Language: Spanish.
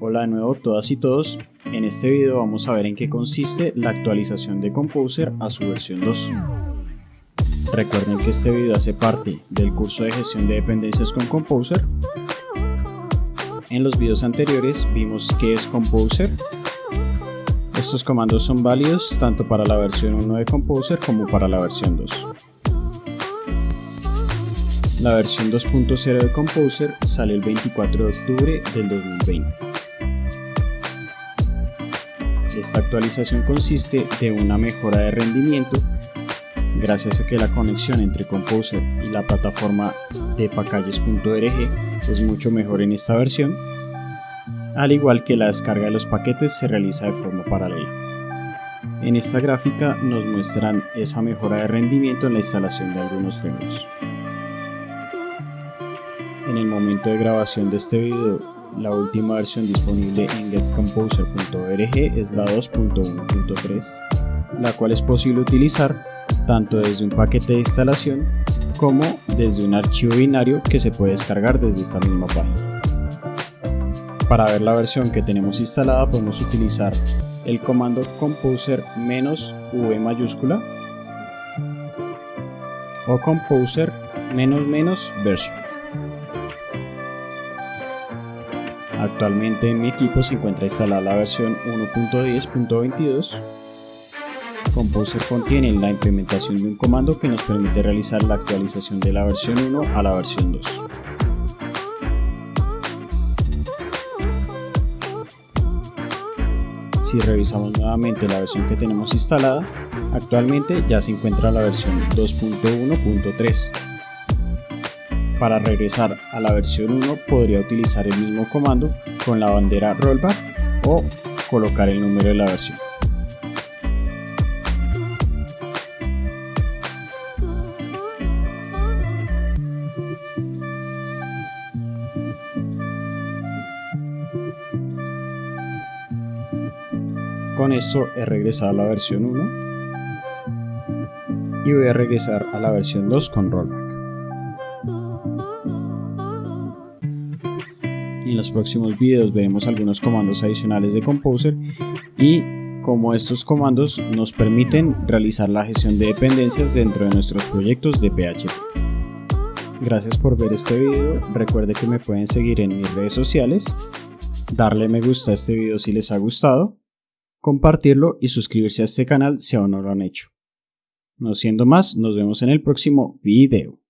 Hola de nuevo todas y todos, en este video vamos a ver en qué consiste la actualización de Composer a su versión 2. Recuerden que este video hace parte del curso de gestión de dependencias con Composer. En los videos anteriores vimos qué es Composer. Estos comandos son válidos tanto para la versión 1 de Composer como para la versión 2. La versión 2.0 de Composer sale el 24 de octubre del 2020. Esta actualización consiste de una mejora de rendimiento gracias a que la conexión entre Composer y la plataforma de packages.org es mucho mejor en esta versión, al igual que la descarga de los paquetes se realiza de forma paralela. En esta gráfica nos muestran esa mejora de rendimiento en la instalación de algunos frameworks. En el momento de grabación de este video, la última versión disponible en getcomposer.org es la 2.1.3, la cual es posible utilizar tanto desde un paquete de instalación como desde un archivo binario que se puede descargar desde esta misma página. Para ver la versión que tenemos instalada podemos utilizar el comando composer "-v mayúscula o composer "-version. Actualmente en mi equipo se encuentra instalada la versión 1.10.22. Composer contiene la implementación de un comando que nos permite realizar la actualización de la versión 1 a la versión 2. Si revisamos nuevamente la versión que tenemos instalada, actualmente ya se encuentra la versión 2.1.3 para regresar a la versión 1 podría utilizar el mismo comando con la bandera rollback o colocar el número de la versión. Con esto he regresado a la versión 1 y voy a regresar a la versión 2 con rollback. En los próximos videos veremos algunos comandos adicionales de Composer y cómo estos comandos nos permiten realizar la gestión de dependencias dentro de nuestros proyectos de PHP. Gracias por ver este video, recuerde que me pueden seguir en mis redes sociales, darle me gusta a este video si les ha gustado, compartirlo y suscribirse a este canal si aún no lo han hecho. No siendo más, nos vemos en el próximo video.